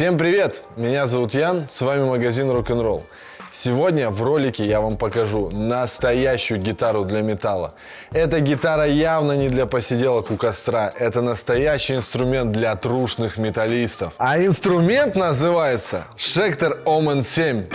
Всем привет! Меня зовут Ян, с вами магазин Рок-н-ролл. Сегодня в ролике я вам покажу настоящую гитару для металла. Эта гитара явно не для посиделок у костра, это настоящий инструмент для трушных металлистов. А инструмент называется Schecter Omen 7.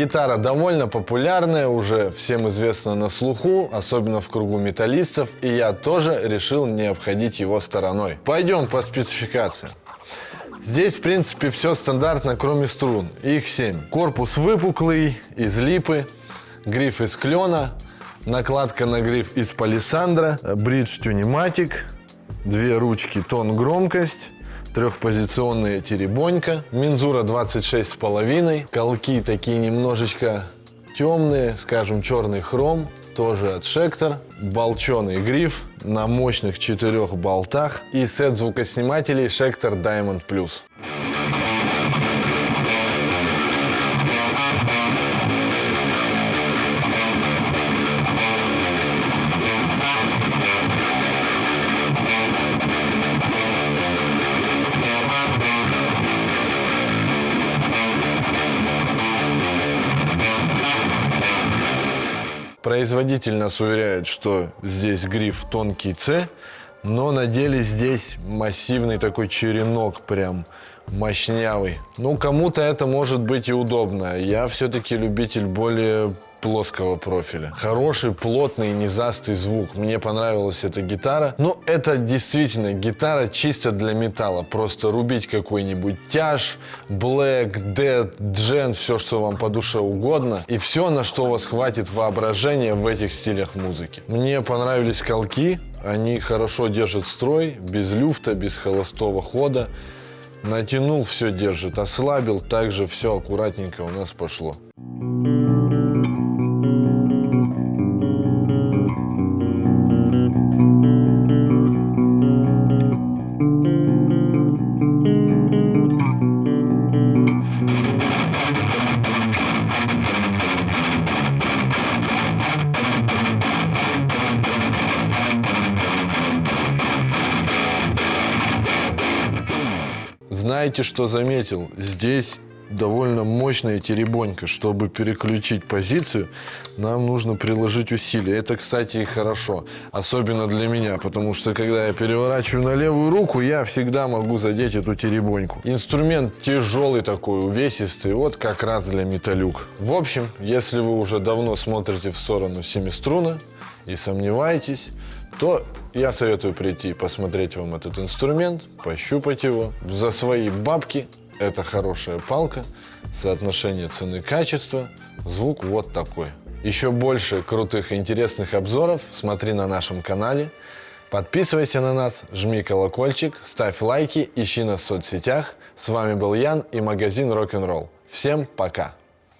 Гитара довольно популярная, уже всем известна на слуху, особенно в кругу металлистов, и я тоже решил не обходить его стороной. Пойдем по спецификации. Здесь, в принципе, все стандартно, кроме струн. Их 7. Корпус выпуклый, из липы, гриф из клена, накладка на гриф из палисандра, бридж тюниматик, две ручки тон громкость, трехпозиционная теребонька, мензура 26 с половиной, колки такие немножечко темные, скажем черный хром, тоже от Шектор, болченый гриф на мощных четырех болтах и сет звукоснимателей Шектор Diamond Plus. Производитель нас уверяет, что здесь гриф тонкий C, но на деле здесь массивный такой черенок, прям мощнявый. Ну, кому-то это может быть и удобно. Я все-таки любитель более плоского профиля. Хороший, плотный, низастый звук. Мне понравилась эта гитара. Но это действительно гитара чисто для металла. Просто рубить какой-нибудь тяж, блэк, дед, джен, все, что вам по душе угодно. И все, на что у вас хватит воображения в этих стилях музыки. Мне понравились колки. Они хорошо держат строй, без люфта, без холостого хода. Натянул, все держит. Ослабил, также все аккуратненько у нас пошло. Знаете, что заметил? Здесь довольно мощная теребонька. Чтобы переключить позицию, нам нужно приложить усилия. Это, кстати, и хорошо. Особенно для меня, потому что, когда я переворачиваю на левую руку, я всегда могу задеть эту теребоньку. Инструмент тяжелый такой, увесистый, вот как раз для металюк. В общем, если вы уже давно смотрите в сторону семиструна и сомневаетесь, то я советую прийти посмотреть вам этот инструмент, пощупать его. За свои бабки это хорошая палка, соотношение цены-качества, звук вот такой. Еще больше крутых и интересных обзоров смотри на нашем канале. Подписывайся на нас, жми колокольчик, ставь лайки, ищи нас в соцсетях. С вами был Ян и магазин Rock'n'Roll. Всем пока!